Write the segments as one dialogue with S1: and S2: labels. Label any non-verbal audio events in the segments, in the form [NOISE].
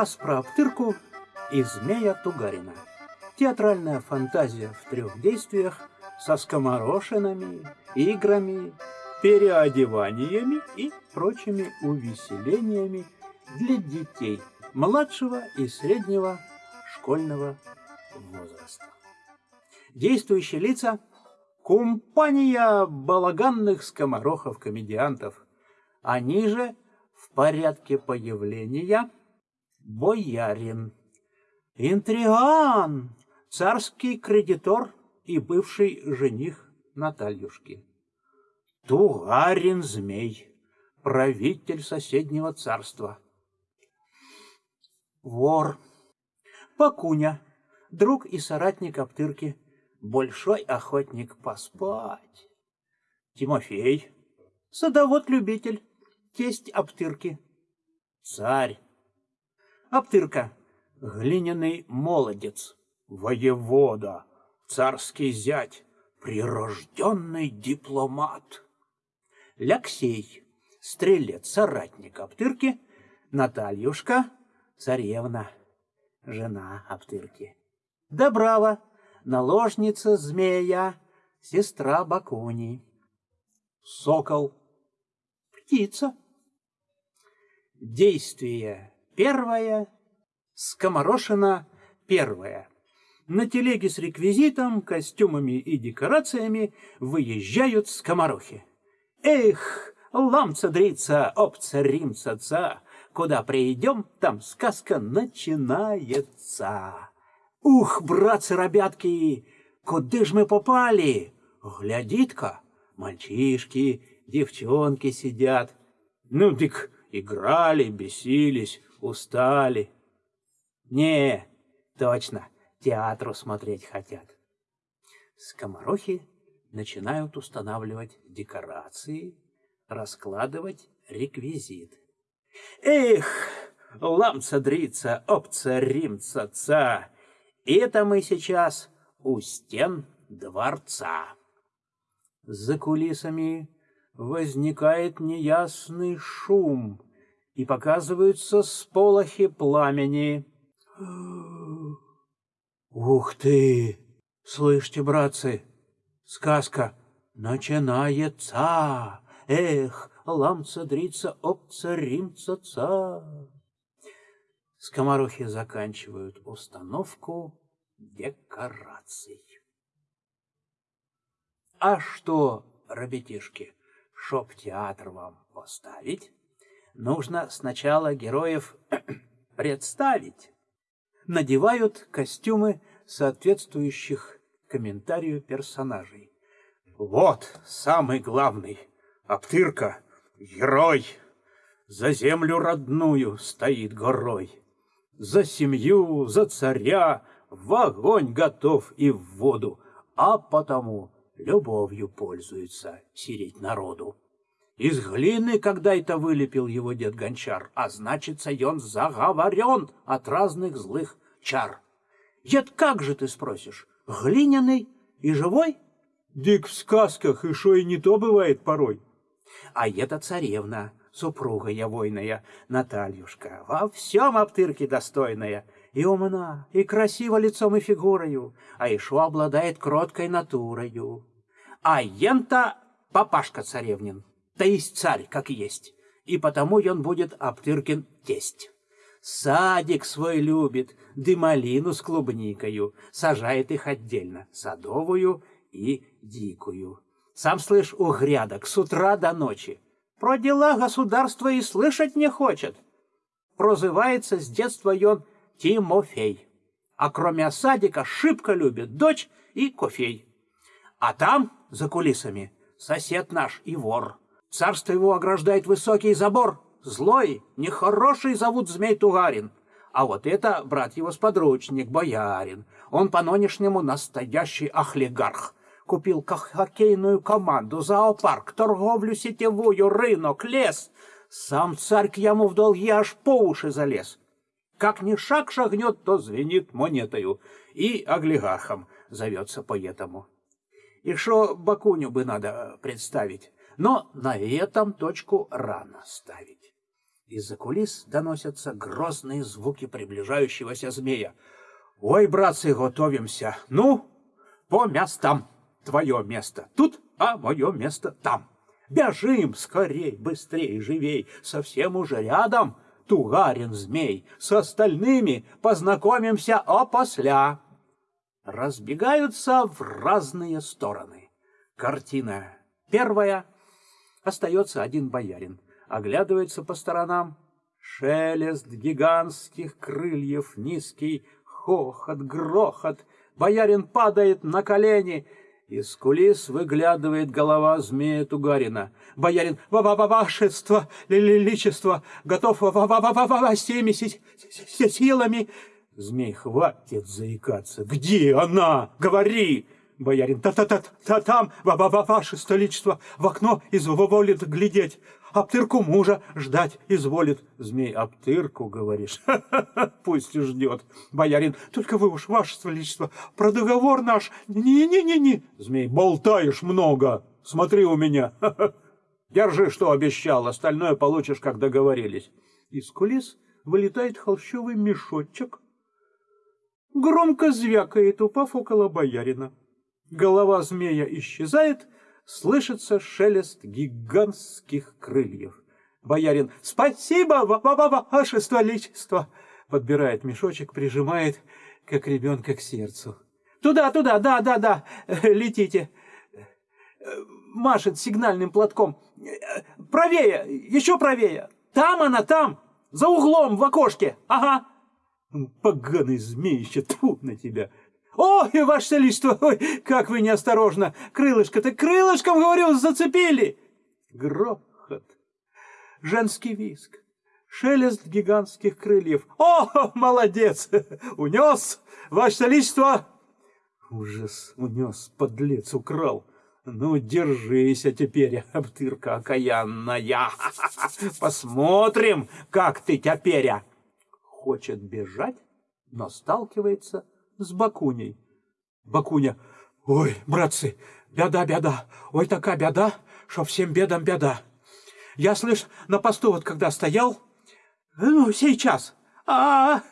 S1: Рассказ про Аптырку и змея Тугарина. Театральная фантазия в трех действиях со скоморошинами, играми, переодеваниями и прочими увеселениями для детей младшего и среднего школьного возраста. Действующие лица – компания балаганных скоморохов-комедиантов. Они же в порядке появления боярин, интриган, царский кредитор и бывший жених Натальюшки. Тугарин-змей, правитель соседнего царства. Вор. Пакуня, друг и соратник Аптырки, большой охотник поспать. Тимофей, садовод-любитель, тесть Аптырки. Царь. Аптырка, глиняный молодец, воевода, царский зять, прирожденный дипломат. Ляксей, стрелец, соратник Аптырки, Натальюшка, царевна, жена Аптырки. Добрава, наложница змея, сестра Бакуни. Сокол, птица. Действие первое, скоморошина первое. На телеге с реквизитом, костюмами и декорациями выезжают скоморохи. Эх, ламца-дрица, опца-римца-ца, куда придем, там сказка начинается. Ух, братцы-ребятки, куда ж мы попали? Глядит-ка, мальчишки, девчонки сидят. Ну, дик, играли, бесились, устали. Не, точно, театру смотреть хотят. Скоморохи начинают устанавливать декорации, раскладывать реквизит. Эх, ламца-дрица, опца-римца-ца, это мы сейчас у стен дворца. За кулисами возникает неясный шум, и показываются сполохи пламени. Ух ты! Слышите, братцы, сказка начинается! Эх, ламца, дрица, опца, римца, ца. Скоморохи заканчивают установку декораций. А что, ребятишки, шоп театр вам поставить, нужно сначала героев [CLEARS THROAT] представить. Надевают костюмы соответствующих комментарию персонажей. Вот самый главный Аптырка, герой, за землю родную стоит горой. За семью, за царя, в огонь готов и в воду, а потому любовью пользуется сиреть народу. Из глины когда-то вылепил его дед Гончар, а значится, он заговорен от разных злых чар. Дед, как же ты спросишь, глиняный и живой? Дик в сказках, и шо и не то бывает порой. А это царевна, супруга я войная, Натальюшка, во всем обтырке достойная, и умна, и красива лицом и фигурою, а еще обладает кроткой натурою. А ента папашка царевнин, то есть царь, как есть, и потому он будет Аптыркин тесть. Садик свой любит, дымалину с клубникою, сажает их отдельно, садовую и дикую. Сам слышь, у грядок с утра до ночи. Про дела государства и слышать не хочет. Прозывается с детства он Тимофей. А кроме садика шибко любит дочь и кофей. А там, за кулисами, сосед наш и вор. Царство его ограждает высокий забор. Злой, нехороший зовут Змей Тугарин. А вот это брат его сподручник, боярин. Он по-нонешнему настоящий ахлигарх купил хоккейную команду, зоопарк, торговлю сетевую, рынок, лес. Сам царь к яму в долги аж по уши залез. Как ни шаг шагнет, то звенит монетою, и олигархом зовется поэтому. И что Бакуню бы надо представить, но на этом точку рано ставить. Из-за кулис доносятся грозные звуки приближающегося змея. «Ой, братцы, готовимся! Ну, по местам! Твое место тут, а мое место там! Бежим скорей, быстрей, живей, совсем уже рядом!» Тугарин змей, с остальными познакомимся опосля. Разбегаются в разные стороны. Картина первая. Остается один боярин. Оглядывается по сторонам. Шелест гигантских крыльев, низкий хохот, грохот. Боярин падает на колени — из кулис выглядывает голова змея Тугарина. Боярин, ва ва ва вашество, личество, готов ва ва ва ва ва всеми силами. Змей, хватит заикаться. Где она? Говори! Боярин, та-та-та-та там, ва ва ва ваше столичество, в окно изволит глядеть. Аптырку мужа ждать изволит. Змей, аптырку, говоришь? [LAUGHS] Пусть ждет. Боярин, только вы уж, ваше величество, про договор наш. Не-не-не-не. Змей, болтаешь много. Смотри у меня. [LAUGHS] Держи, что обещал, остальное получишь, как договорились. Из кулис вылетает холщовый мешочек. Громко звякает, упав около боярина. Голова змея исчезает — слышится шелест гигантских крыльев. Боярин «Спасибо, ваше столичество!» Подбирает мешочек, прижимает, как ребенка к сердцу. «Туда, туда, да, да, да, летите!» Машет сигнальным платком. «Правее, еще правее! Там она, там! За углом, в окошке! Ага!» «Поганый змеище, тьфу на тебя!» Ой, ваше величество, ой, как вы неосторожно! Крылышко-то крылышком, говорю, зацепили!» Грохот, женский виск, шелест гигантских крыльев. «О, молодец! Унес, ваше величество!» Ужас, унес, подлец, украл. Ну, держись, а теперь, обтырка окаянная. [LAUGHS] Посмотрим, как ты теперь. Хочет бежать, но сталкивается с Бакуней. Бакуня, ой, братцы, беда, беда, ой, такая беда, что всем бедам беда. Я, слышь, на посту вот когда стоял, ну, сейчас, а, -а, -а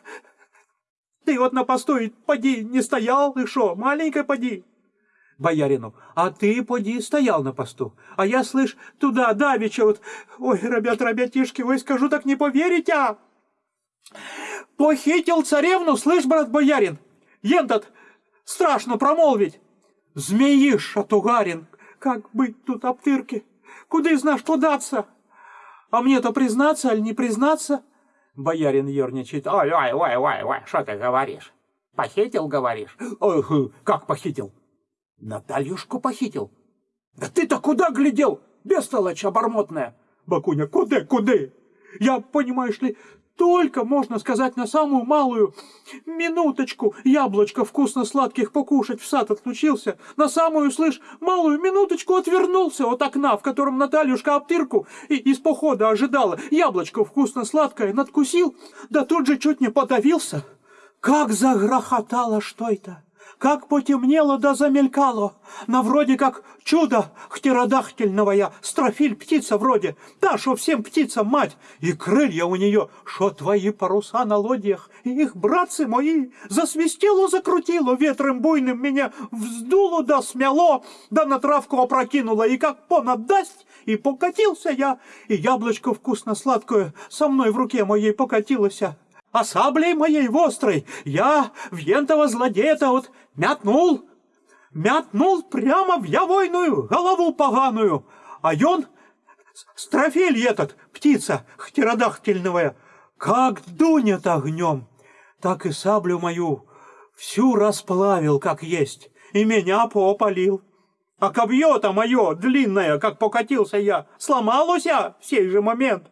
S1: ты вот на посту и поди не стоял, и шо, маленькая поди. Боярину, а ты, поди, стоял на посту. А я, слышь, туда, давеча вот, ой, ребят, ребятишки, вы скажу, так не поверите, а? Похитил царевну, слышь, брат боярин, Ентот, страшно промолвить. Змеиш, Атугарин, как быть тут обтырки? Куда из нас податься? А мне-то признаться или не признаться? Боярин ерничает. Ой, ой, ой, ой, ой, что ты говоришь? Похитил, говоришь? Ой, как похитил? Натальюшку похитил. Да ты-то куда глядел, бестолочь обормотная? Бакуня, куда, куда? Я, понимаешь ли, только, можно сказать, на самую малую минуточку яблочко вкусно-сладких покушать в сад отлучился, на самую, слышь, малую минуточку отвернулся от окна, в котором Натальюшка обтырку и из похода ожидала, яблочко вкусно-сладкое надкусил, да тут же чуть не подавился. Как загрохотало что это! Как потемнело да замелькало, на вроде как чудо хтеродахтельного строфиль птица вроде, та, шо всем птицам мать, и крылья у нее, шо твои паруса на лодьях, и их братцы мои, засвистело, закрутило, ветром буйным меня вздуло да смяло, да на травку опрокинуло, и как понад дасть, и покатился я, и яблочко вкусно-сладкое со мной в руке моей покатилось а саблей моей вострой. Я вентого злодея-то вот мятнул, мятнул прямо в явойную голову поганую, а он, строфель этот, птица хтеродахтельная, как дунет огнем, так и саблю мою всю расплавил, как есть, и меня попалил. А копье-то мое длинное, как покатился я, сломалось в сей же момент.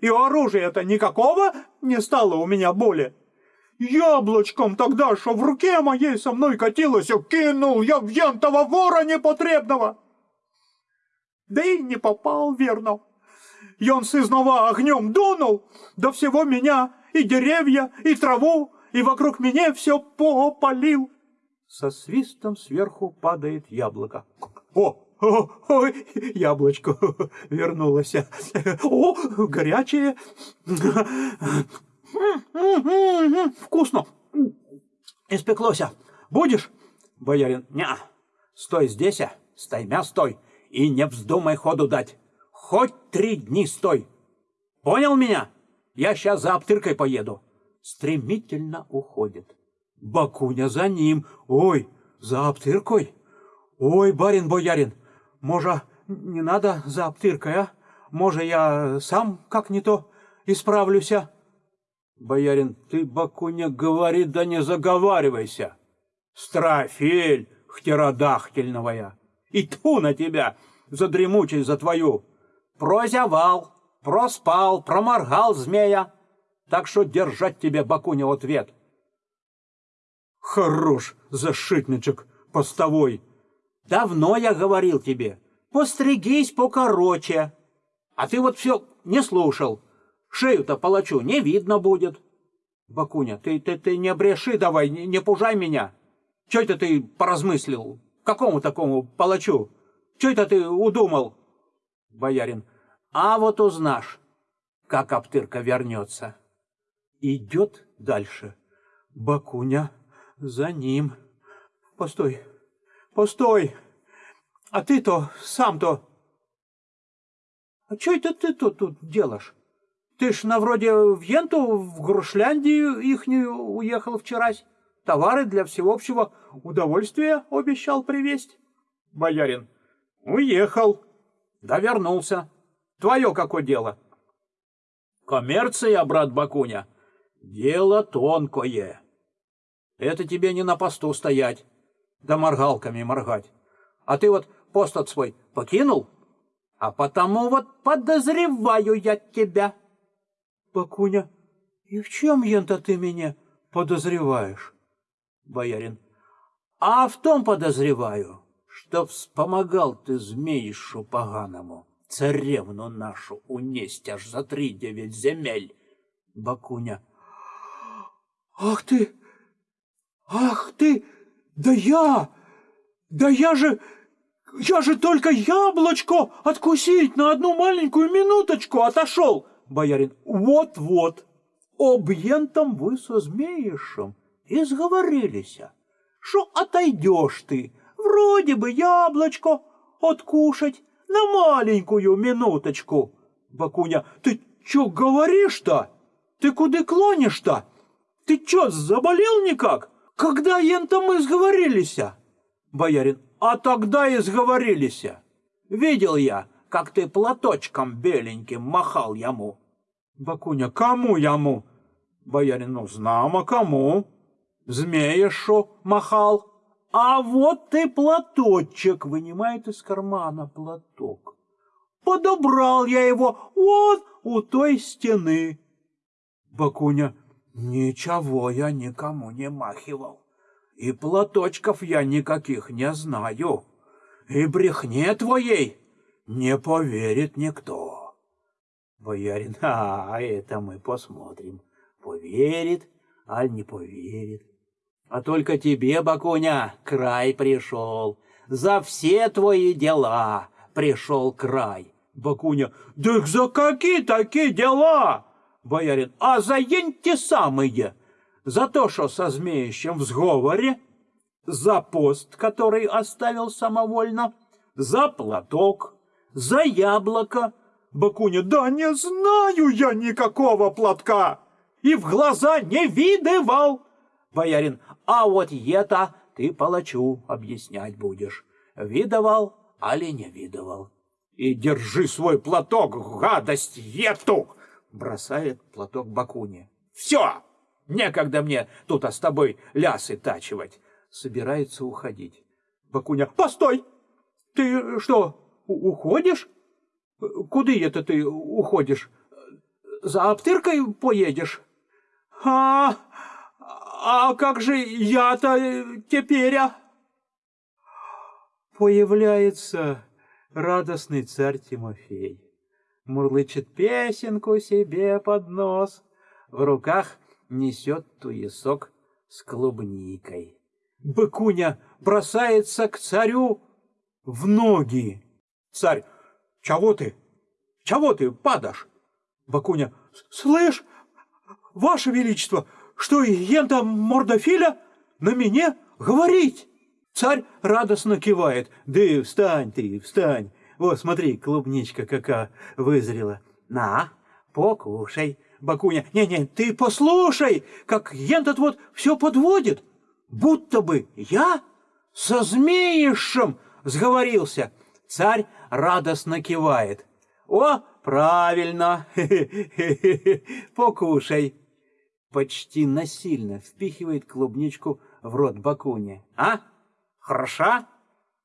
S1: И оружия-то никакого не стало у меня боли. Яблочком тогда, что в руке моей со мной катилось, кинул я в янтого вора непотребного. Да и не попал, верно. Он сызнова огнем дунул, до всего меня и деревья, и траву, и вокруг меня все попалил. Со свистом сверху падает яблоко. О, о, ой, яблочко [LAUGHS] вернулось. О, горячее. Вкусно. Испеклося. Будешь? Боярин, не, стой здесь, а, стоймя стой, и не вздумай ходу дать. Хоть три дни стой. Понял меня? Я сейчас за обтыркой поеду. Стремительно уходит. Бакуня за ним. Ой, за обтыркой. Ой, барин-боярин, може, не надо за обтыркой, а? Може, я сам как не то исправлюся? Боярин, ты, Бакуня, говори, да не заговаривайся. Строфель хтеродахтельновая. И ту на тебя, за дремучесть за твою. Прозявал, проспал, проморгал змея. Так что держать тебе, Бакуня, ответ. Хорош, зашитничек постовой. Давно я говорил тебе, постригись покороче. А ты вот все не слушал. Шею-то палачу не видно будет. Бакуня, ты, ты, ты не бреши давай, не, не пужай меня. Че это ты поразмыслил? Какому такому палачу? Че это ты удумал? Боярин, а вот узнашь, как Аптырка вернется. Идет дальше. Бакуня за ним. Постой, постой. А ты-то, сам-то... А что это ты тут, тут делаешь? Ты ж на вроде в Енту, в Грушляндию ихнюю уехал вчерась. Товары для всеобщего удовольствия обещал привезть. Боярин. Уехал. Да вернулся. Твое какое дело? Коммерция, брат Бакуня. Дело тонкое. Это тебе не на посту стоять, да моргалками моргать. А ты вот пост от свой покинул, а потому вот подозреваю я тебя. Бакуня, и в чем, ента, ты меня подозреваешь? Боярин, а в том подозреваю, что вспомогал ты змеишу поганому, царевну нашу унесть аж за три девять земель. Бакуня, ах ты, ах ты, да я, да я же... Я же только яблочко откусить на одну маленькую минуточку отошел. Боярин, вот-вот, объентом вы со змеишем и сговорились. Что отойдешь ты, вроде бы яблочко откушать на маленькую минуточку. Бакуня, ты чё говоришь-то? Ты куда клонишь-то? Ты чё, заболел никак? Когда ента мы сговорились? Боярин, а тогда и сговорились. Видел я, как ты платочком беленьким махал ему. Бакуня, кому ему? Боярин, ну, знамо кому. Змея шо махал. А вот ты платочек, вынимает из кармана платок. Подобрал я его вот у той стены. Бакуня, ничего я никому не махивал. И платочков я никаких не знаю. И брехне твоей не поверит никто. Боярин, [LAUGHS] а это мы посмотрим, поверит, аль не поверит. А только тебе, Бакуня, край пришел. За все твои дела пришел край. Бакуня, да за какие такие дела? Боярин, а за те самые. За то, что со змеищем в сговоре, за пост, который оставил самовольно, за платок, за яблоко. Бакуня, да не знаю я никакого платка и в глаза не видывал. Боярин, а вот это ты палачу объяснять будешь. Видывал, али не видывал. И держи свой платок, гадость ету! Бросает платок Бакуне. Все! Некогда мне тут а с тобой лясы тачивать. Собирается уходить. Бакуня, постой! Ты что, уходишь? Куда это ты уходишь? За обтыркой поедешь? А, а как же я-то теперь, а? Появляется радостный царь Тимофей. Мурлычет песенку себе под нос. В руках несет туесок с клубникой. Быкуня бросается к царю, в ноги. Царь, чего ты? Чего ты падаешь? Бакуня, слышь, ваше величество, что ента мордофиля на меня говорить? Царь радостно кивает. Да встань ты, встань. Вот, смотри, клубничка какая вызрела. На, покушай. Бакуня, не-не, ты послушай, как ентот вот все подводит. Будто бы я со змеишем сговорился. Царь радостно кивает. О, правильно, [LAUGHS] покушай. Почти насильно впихивает клубничку в рот Бакуни. А? Хороша?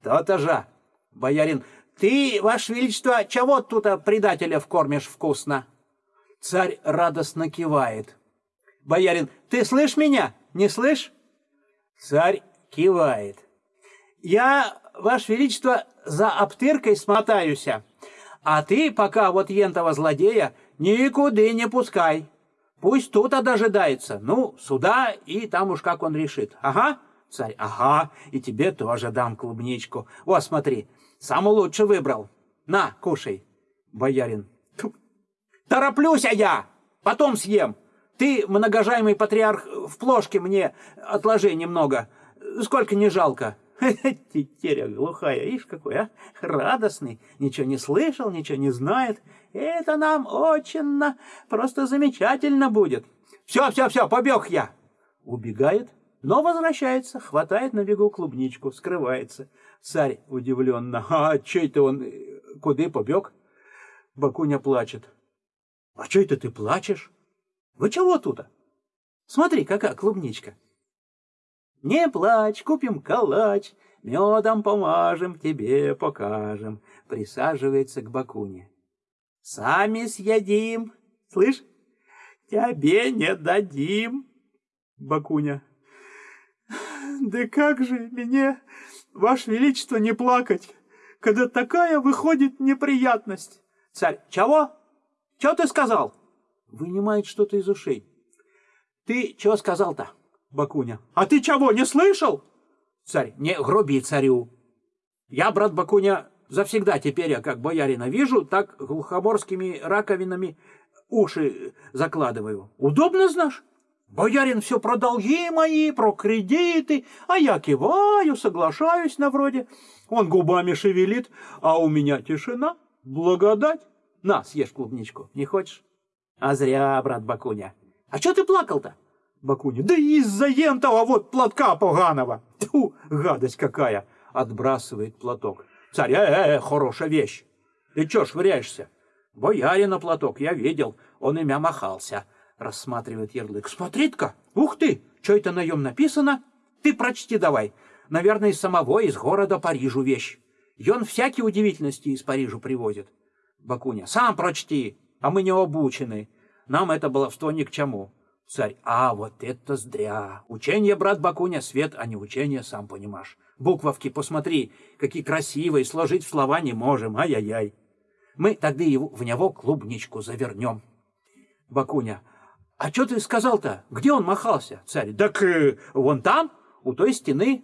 S1: То-то же. Боярин, ты, ваше величество, чего тут предателя вкормишь вкусно? Царь радостно кивает. Боярин, ты слышь меня? Не слышь? Царь кивает. Я, ваше величество, за обтыркой смотаюся, а ты пока вот ентого злодея никуда не пускай. Пусть тут дожидается. Ну, сюда, и там уж как он решит. Ага, царь, ага, и тебе тоже дам клубничку. Вот, смотри, самую лучшую выбрал. На, кушай. Боярин. Тороплюсь а я, потом съем. Ты, многожаемый патриарх, в плошке мне отложи немного. Сколько не жалко. [LAUGHS] Тетеря глухая, ишь какой, а? Радостный, ничего не слышал, ничего не знает. Это нам очень, просто замечательно будет. Все, все, все, побег я. Убегает, но возвращается, хватает на бегу клубничку, скрывается. Царь удивленно. А че это он, куда побег? Бакуня плачет. А че это ты плачешь? Вы чего тут? Смотри, какая клубничка. Не плачь, купим калач, медом помажем, тебе покажем. Присаживается к Бакуне. Сами съедим, слышь, тебе не дадим. Бакуня. Да как же мне, ваше величество, не плакать, когда такая выходит неприятность? Царь, чего? Чего ты сказал? Вынимает что-то из ушей. Ты чего сказал-то? Бакуня. А ты чего, не слышал? Царь. Не груби царю. Я, брат Бакуня, завсегда теперь, я как боярина вижу, так глухоборскими раковинами уши закладываю. Удобно, знаешь? Боярин все про долги мои, про кредиты, а я киваю, соглашаюсь на вроде. Он губами шевелит, а у меня тишина, благодать. На, съешь клубничку, не хочешь? А зря, брат Бакуня. А что ты плакал-то? Бакуня. Да из-за ентова вот платка поганого. Тьфу, гадость какая. Отбрасывает платок. Царь, э, -э хорошая вещь. Ты чё швыряешься? Боярина платок, я видел, он имя махался. Рассматривает ярлык. Смотри-ка, ух ты, что это на нем написано? Ты прочти давай. Наверное, из самого, из города Парижу вещь. И он всякие удивительности из Парижа привозит. Бакуня, сам прочти, а мы не обучены. Нам это баловство ни к чему. Царь, а вот это зря. Учение, брат Бакуня, свет, а не учение, сам понимаешь. Буквовки, посмотри, какие красивые, сложить в слова не можем, ай-яй-яй. Мы тогда его, в него клубничку завернем. Бакуня, а что ты сказал-то? Где он махался? Царь, так э, вон там, у той стены.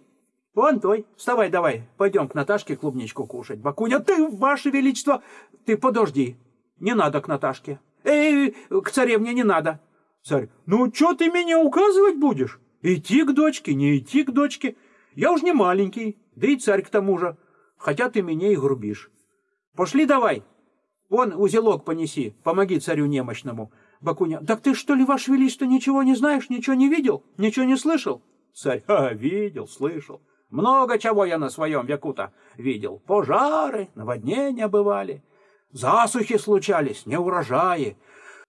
S1: Вон той. Вставай давай, пойдем к Наташке клубничку кушать. Бакуня, ты, ваше величество, ты подожди. Не надо к Наташке. Эй, к царевне не надо. Царь, ну что ты меня указывать будешь? Идти к дочке, не идти к дочке. Я уж не маленький, да и царь к тому же. Хотя ты меня и грубишь. Пошли давай. Вон узелок понеси, помоги царю немощному. Бакуня, так ты что ли, ваше величество, ничего не знаешь, ничего не видел, ничего не слышал? Царь, а, видел, слышал. Много чего я на своем веку-то видел. Пожары, наводнения бывали, засухи случались, неурожаи.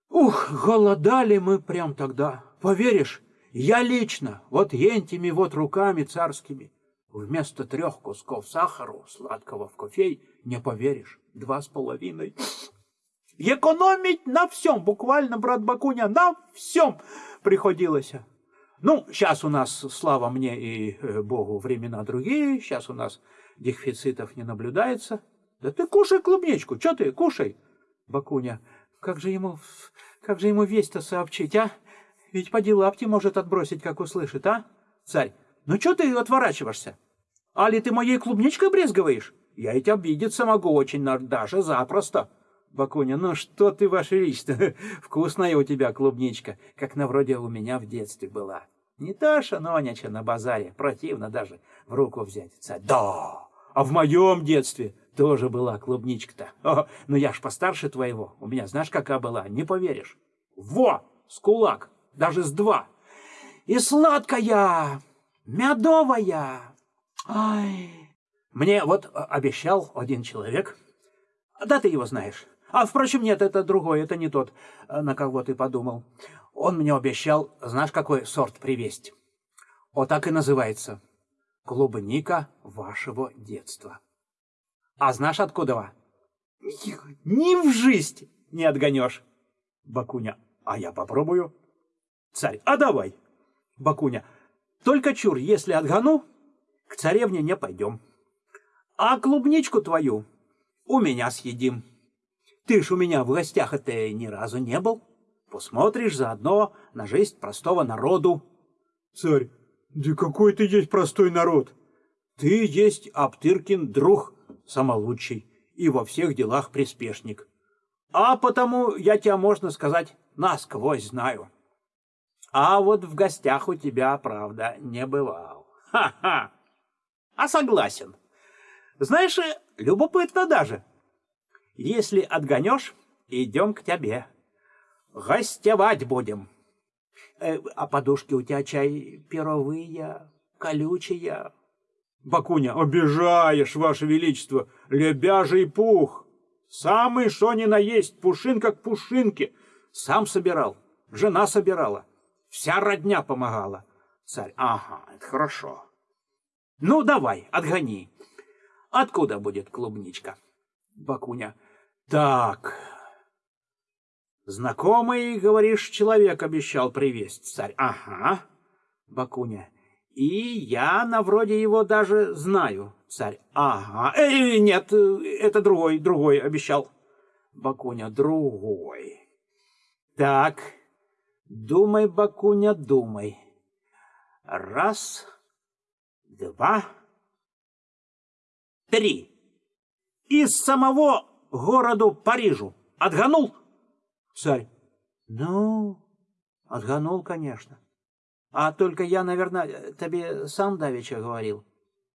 S1: Ух, голодали мы прям тогда. Поверишь, я лично, вот ентими вот руками царскими, вместо трех кусков сахара сладкого в кофей, не поверишь, два с половиной. Экономить на всем, буквально, брат Бакуня, на всем приходилось. Ну, сейчас у нас, слава мне и э, Богу, времена другие, сейчас у нас дефицитов не наблюдается. Да ты кушай клубничку, что ты, кушай. Бакуня, как же ему, как же ему весть-то сообщить, а? Ведь поди лапти может отбросить, как услышит, а? Царь, ну что ты отворачиваешься? Али ты моей клубничкой брезговаешь? Я ведь обидеться могу очень, даже запросто. Бакуня, ну что ты, ваше величество, [LAUGHS] вкусная у тебя клубничка, как на вроде у меня в детстве была. Не та шаноняча на базаре, противно даже в руку взять. Царь, да, а в моем детстве тоже была клубничка-то. [LAUGHS] О, ну я ж постарше твоего, у меня знаешь, какая была, не поверишь. Во, с кулак, даже с два. И сладкая, медовая. Ай. Мне вот обещал один человек, да ты его знаешь, а, впрочем, нет, это другой, это не тот, э, на кого ты подумал. Он мне обещал, знаешь, какой сорт привезть? Вот так и называется. Клубника вашего детства. А знаешь, откуда? Ни в жизнь не отгонешь. Бакуня, а я попробую. Царь, а давай. Бакуня, только чур, если отгону, к царевне не пойдем. А клубничку твою у меня съедим. Ты ж у меня в гостях это ни разу не был. Посмотришь заодно на жизнь простого народу. Царь, да какой ты есть простой народ? Ты есть Аптыркин друг самолучший и во всех делах приспешник. А потому я тебя, можно сказать, насквозь знаю. А вот в гостях у тебя, правда, не бывал. Ха-ха! А согласен. Знаешь, любопытно даже. Если отгонешь, идем к тебе. Гостевать будем. Э, а подушки у тебя чай перовые, колючие. Бакуня, обижаешь, ваше величество, лебяжий пух. Самый что ни на есть, пушинка к пушинке. Сам собирал, жена собирала, вся родня помогала. Царь, ага, это хорошо. Ну, давай, отгони. Откуда будет клубничка? Бакуня. Так. Знакомый, говоришь, человек обещал привезть, царь. Ага. Бакуня. И я на вроде его даже знаю, царь. Ага. Э, нет, это другой, другой обещал. Бакуня. Другой. Так. Думай, Бакуня, думай. Раз, два, три из самого городу Парижу. Отгонул? Царь. Ну, отгонул, конечно. А только я, наверное, тебе сам давеча говорил.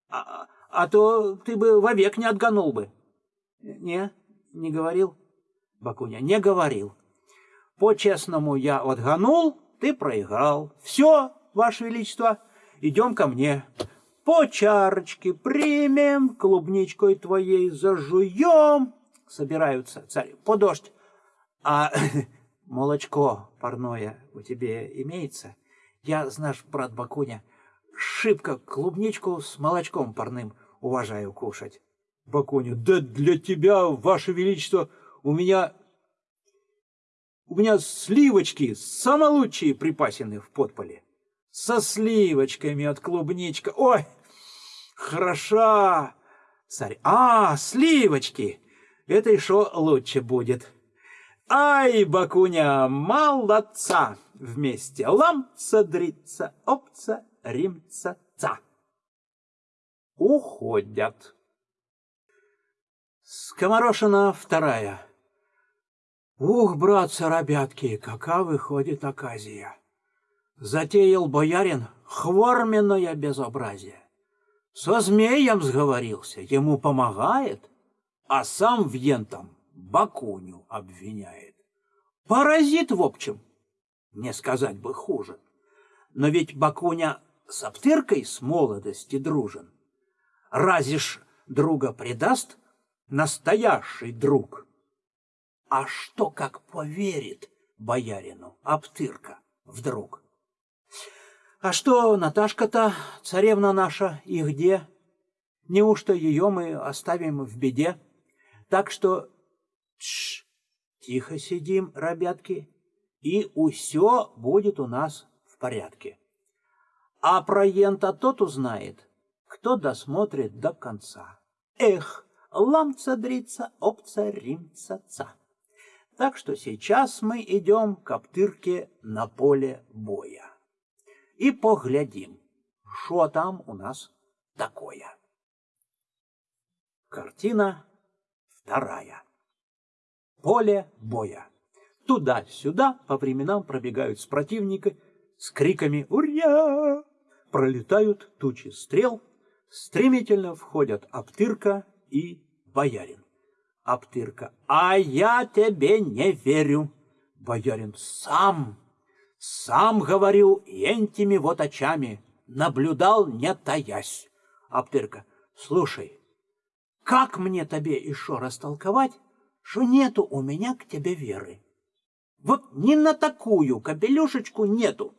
S1: А, а то ты бы вовек не отгонул бы. Не, не говорил. Бакуня, не говорил. По-честному я отгонул, ты проиграл. Все, Ваше Величество, идем ко мне по чарочке примем, клубничкой твоей зажуем. Собираются царь, по дождь. А [LAUGHS] молочко парное у тебя имеется? Я, знаешь, брат Бакуня, шибко клубничку с молочком парным уважаю кушать. Бакуня, да для тебя, ваше величество, у меня... У меня сливочки самые лучшие припасены в подполе со сливочками от клубничка. Ой, хороша! Царь, а, сливочки! Это еще лучше будет. Ай, Бакуня, молодца! Вместе ламца, дрица, опца, римца, ца. Уходят. Скоморошина вторая. Ух, братцы, ребятки, какая выходит оказия. Затеял боярин хворменное безобразие. Со змеем сговорился, ему помогает, а сам в ентом Бакуню обвиняет. Паразит, в общем, не сказать бы хуже. Но ведь Бакуня с Аптыркой с молодости дружен. Разве ж друга предаст настоящий друг? А что, как поверит боярину Аптырка вдруг? А что Наташка-то, царевна наша, и где? Неужто ее мы оставим в беде? Так что тш, тихо сидим, ребятки, и усё будет у нас в порядке. А про ента тот узнает, кто досмотрит до конца. Эх, ламца дрица, опца римца ца. Так что сейчас мы идем к Аптырке на поле боя і поглядім, що там у нас такое. Картина вторая. Поле боя. Туда-сюда по временам пробегают с противника с криками «Ура!» Пролетают тучи стрел, стремительно входят Аптырка и Боярин. Аптырка. «А я тебе не верю!» Боярин. «Сам, сам говорю этими вот очами, наблюдал, не таясь». Аптырка. «Слушай, как мне тебе еще растолковать, что нету у меня к тебе веры? Вот ни на такую капелюшечку нету.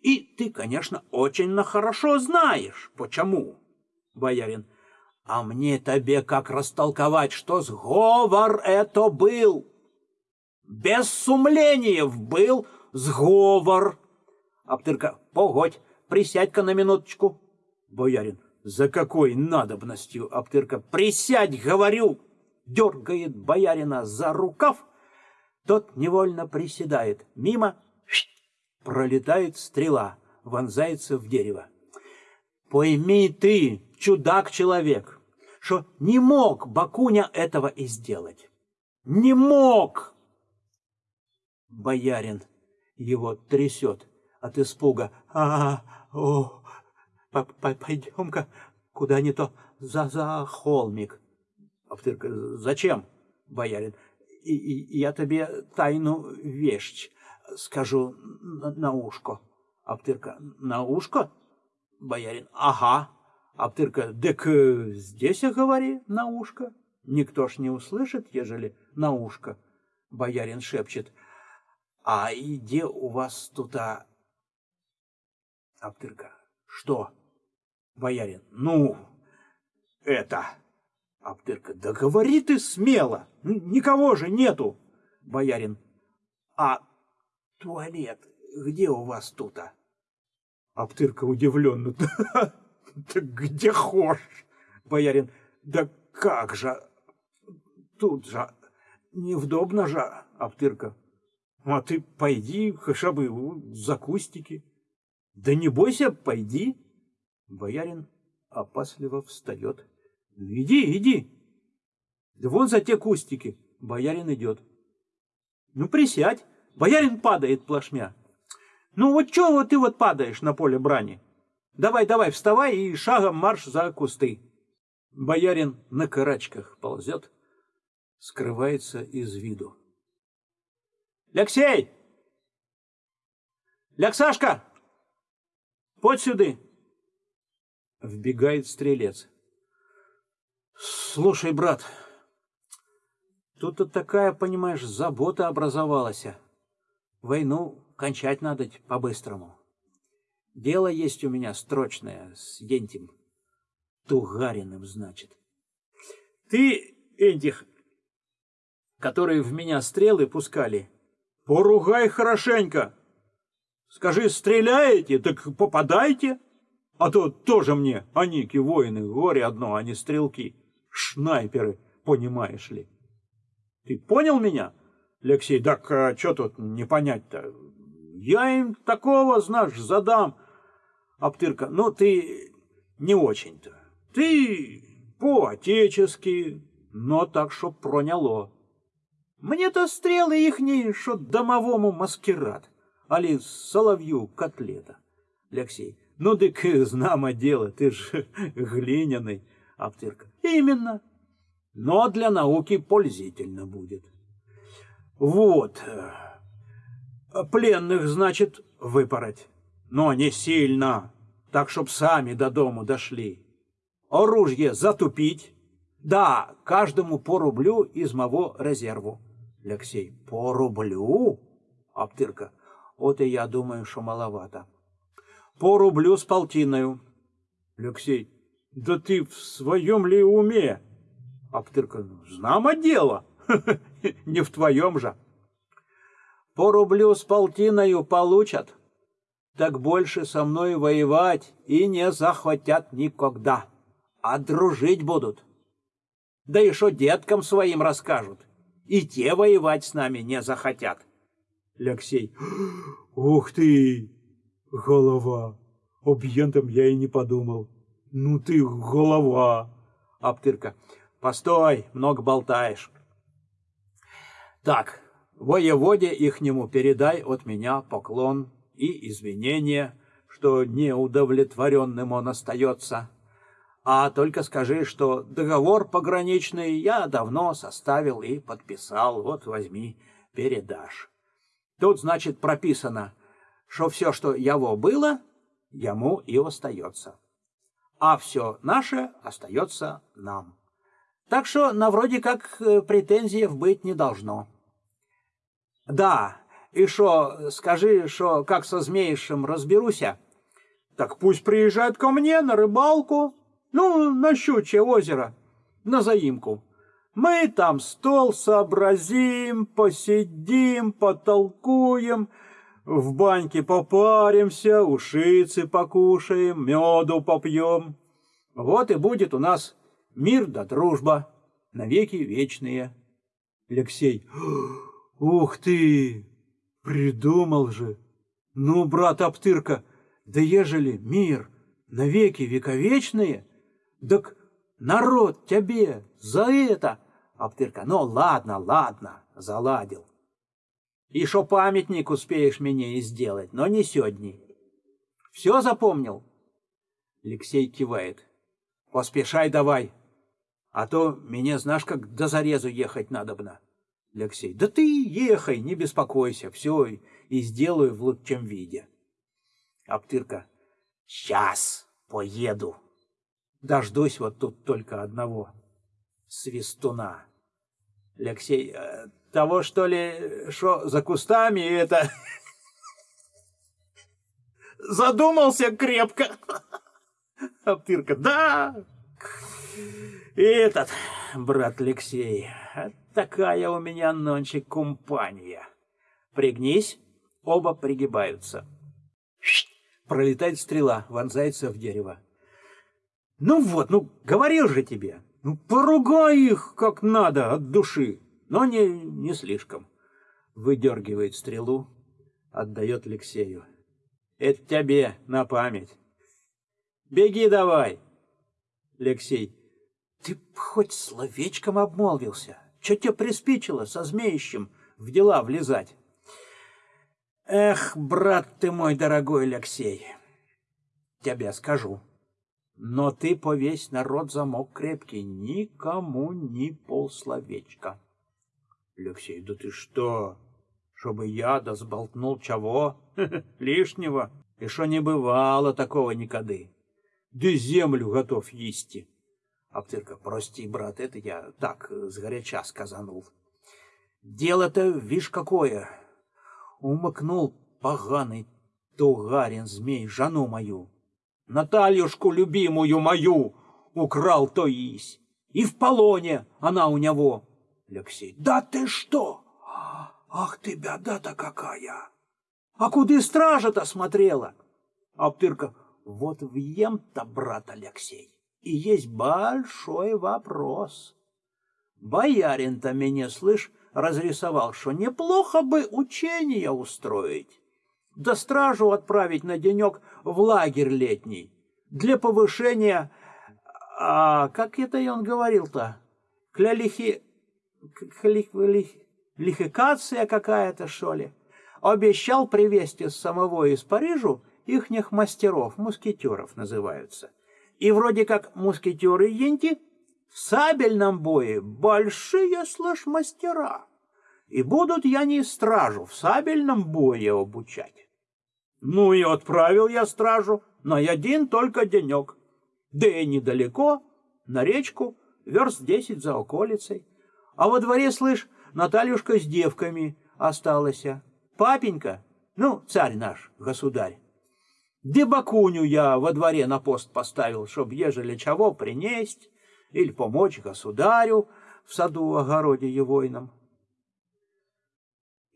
S1: И ты, конечно, очень на хорошо знаешь, почему. Боярин, а мне тебе как растолковать, что сговор это был? Без сумлениев был сговор. Аптырка, погодь, присядь-ка на минуточку. Боярин, за какой надобностью, Аптырка? Присядь, говорю! Дергает боярина за рукав, тот невольно приседает. Мимо пролетает стрела, вонзается в дерево. Пойми ты, чудак-человек, что не мог Бакуня этого и сделать. Не мог! Боярин его трясет от испуга. А, о, Пойдем-ка куда не то за, за холмик. Автырка, зачем, боярин? И, и, я тебе тайну вещь скажу на, на ушко. Аптырка, на ушко? Боярин, ага. Аптырка, дык здесь говори на ушко. Никто ж не услышит, ежели на ушко. Боярин шепчет, а где у вас тут, а... Аптырка, что? Боярин. Ну, это... Аптырка. Да говори ты смело. Никого же нету. Боярин. А туалет где у вас тут? -а? Аптырка удивленно. [LAUGHS] Да где хошь? Боярин. Да как же? Тут же. Невдобно же, Аптырка. А ты пойди, хотя бы за кустики. Да не бойся, пойди. Боярин опасливо встает. Иди, иди. Да вон за те кустики. Боярин идет. Ну, присядь. Боярин падает плашмя. Ну, вот чего ты вот падаешь на поле брани? Давай, давай, вставай и шагом марш за кусты. Боярин на карачках ползет, скрывается из виду. Лексей! Ляксашка! Подь сюда! Вбегает стрелец. Слушай, брат, тут такая, понимаешь, забота образовалась. Войну кончать надо по-быстрому. Дело есть у меня строчное с Ентим. Тугариным, значит. Ты этих, которые в меня стрелы пускали, поругай хорошенько. Скажи, стреляете, так попадайте. А то тоже мне, аники, воины, горе одно, а не стрелки. Шнайперы, понимаешь ли. Ты понял меня, Алексей? Так а что тут не понять-то? Я им такого, знаешь, задам. Аптырка, ну ты не очень-то. Ты по-отечески, но так, чтоб проняло. Мне-то стрелы ихние, что домовому маскирад, али соловью котлета. Алексей, ну, дык, знамо дело, ты ж [LAUGHS] глиняный, Аптырка. Именно. Но для науки пользительно будет. Вот. Пленных, значит, выпороть. Но не сильно, так, чтоб сами до дому дошли. Оружие затупить. Да, каждому по рублю из моего резерву. Алексей, по рублю? Аптырка. Вот и я думаю, что маловато по рублю с полтиною. Алексей, да ты в своем ли уме? Аптырка, знамо дело, [LAUGHS] не в твоем же. По рублю с полтиною получат, так больше со мной воевать и не захватят никогда, а дружить будут. Да и что деткам своим расскажут, и те воевать с нами не захотят. Алексей, ух ты, Голова. Об ентом я и не подумал. Ну ты голова. Аптырка. Постой, много болтаешь. Так, воеводе ихнему передай от меня поклон и извинения, что неудовлетворенным он остается. А только скажи, что договор пограничный я давно составил и подписал. Вот возьми, передашь. Тут, значит, прописано, что все, что его было, ему и остается. А все наше остается нам. Так что на вроде как э, претензиев быть не должно. Да, и что, скажи, что как со змеишем разберуся, так пусть приезжает ко мне на рыбалку, ну, на Щучье озеро, на заимку. Мы там стол сообразим, посидим, потолкуем, в баньке попаримся, ушицы покушаем, меду попьем. Вот и будет у нас мир да дружба, навеки вечные. Алексей, ух ты, придумал же. Ну, брат Аптырка, да ежели мир навеки вековечные, так народ тебе за это. Аптырка, ну ладно, ладно, заладил. Шо памятник успеешь мне и сделать, но не сегодня. Все запомнил? Алексей кивает. Поспешай давай, а то мне, знаешь, как до зарезу ехать надобно. Алексей, да ты ехай, не беспокойся, все и сделаю в лучшем виде. Аптырка, сейчас поеду. Дождусь вот тут только одного свистуна. Алексей, э, того, что ли, что за кустами это... [LAUGHS] Задумался крепко. [LAUGHS] Аптырка, да. И этот, брат Алексей, такая у меня ночи компания. Пригнись, оба пригибаются. Пролетает стрела, вонзается в дерево. Ну вот, ну говорил же тебе, ну поругай их как надо от души, но не, не слишком. Выдергивает стрелу, отдает Алексею. Это тебе на память. Беги давай. Алексей, ты хоть словечком обмолвился. Че тебе приспичило со змеищем в дела влезать? Эх, брат ты мой дорогой Алексей, тебе скажу. Но ты повесь народ замок крепкий, никому ни полсловечка. Алексей, да ты что? Чтобы я да сболтнул чего? [LAUGHS] Лишнего? И что не бывало такого никогда. Да землю готов есть. Аптырка, прости, брат, это я так, сгоряча сказанул. Дело-то, вишь, какое. Умыкнул поганый тугарин змей жену мою. Натальюшку любимую мою украл то есть. И в полоне она у него. Алексей, да ты что? Ах ты, беда-то какая! А куда стража-то смотрела? Аптырка, вот въем-то, брат Алексей, и есть большой вопрос. Боярин-то меня, слышь, разрисовал, что неплохо бы учение устроить да стражу отправить на денек в лагерь летний для повышения... А как это и он говорил-то? Клялихи... Лихикация какая-то, что ли? Обещал привезти с самого из Парижу ихних мастеров, мускетеров называются. И вроде как мускетеры Енти в сабельном бое большие, слышь, мастера. И будут я не стражу в сабельном бое обучать. Ну и отправил я стражу на один только денек. Да и недалеко, на речку, верст десять за околицей. А во дворе, слышь, Натальюшка с девками осталась. Папенька, ну, царь наш, государь. Дебакуню я во дворе на пост поставил, чтоб ежели чего принесть или помочь государю в саду-огороде егойном.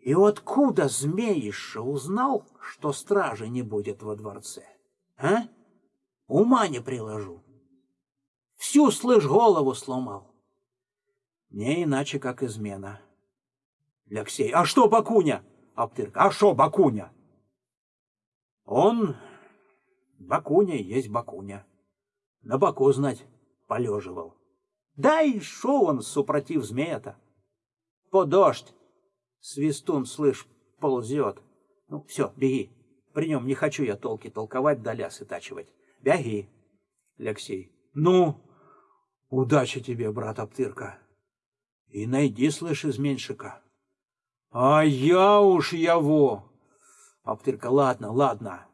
S1: И откуда змеиша узнал, что стражи не будет во дворце? А? Ума не приложу. Всю, слышь, голову сломал. Не иначе, как измена. Алексей, а что Бакуня? Аптырка, а что Бакуня? Он, Бакуня есть Бакуня. На боку, знать, полеживал. Да и шо он супротив змея-то? По дождь. Свистун, слышь, ползет. Ну, все, беги. При нем не хочу я толки толковать да лясы тачивать. Беги. Алексей. Ну, удачи тебе, брат Аптырка. И найди, слышь, изменщика. А я уж его. Аптырка, ладно, ладно.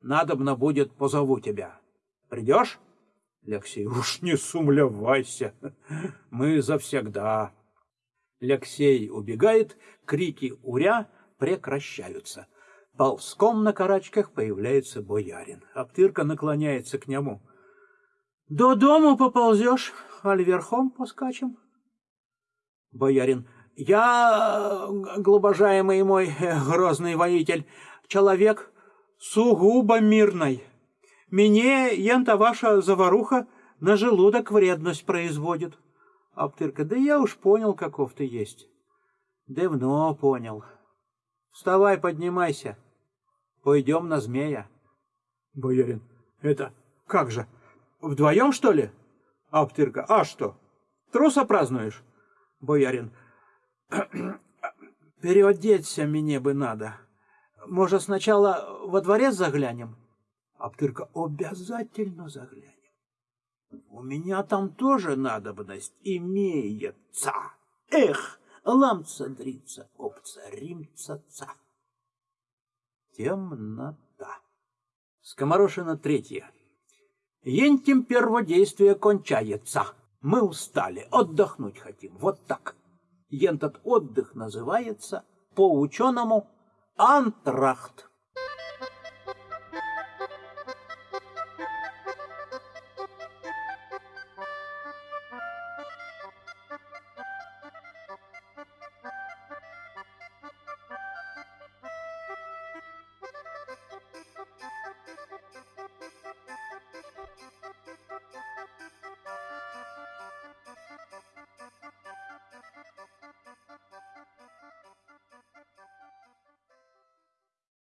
S1: Надобно будет, позову тебя. Придешь? Алексей, уж не сумлявайся. [LAUGHS] Мы завсегда. Алексей убегает, крики «Уря!» прекращаются. Ползком на карачках появляется боярин. Аптырка наклоняется к нему. — До дому поползешь, аль верхом поскачем? Боярин. — Я, глубожаемый мой грозный воитель, человек сугубо мирный. Мне ента ваша заваруха на желудок вредность производит. Аптырка. — Да я уж понял, каков ты есть. Давно понял. Вставай, поднимайся. Пойдем на змея. Боярин. Это как же? Вдвоем, что ли? Аптырка. А что? Труса празднуешь? Боярин. [CLEARS THROAT] Переодеться мне бы надо. Может, сначала во дворец заглянем? Аптырка. Обязательно заглянем. У меня там тоже надобность имеется. Эх, ламцадрица, обцаримца-ца. Темнота. Скоморошина третья. Ентим перводействие кончается. Мы устали, отдохнуть хотим. Вот так. Ентот отдых называется по-ученому антрахт.